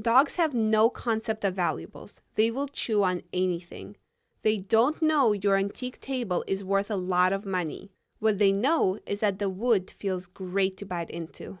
Dogs have no concept of valuables. They will chew on anything. They don't know your antique table is worth a lot of money. What they know is that the wood feels great to bite into.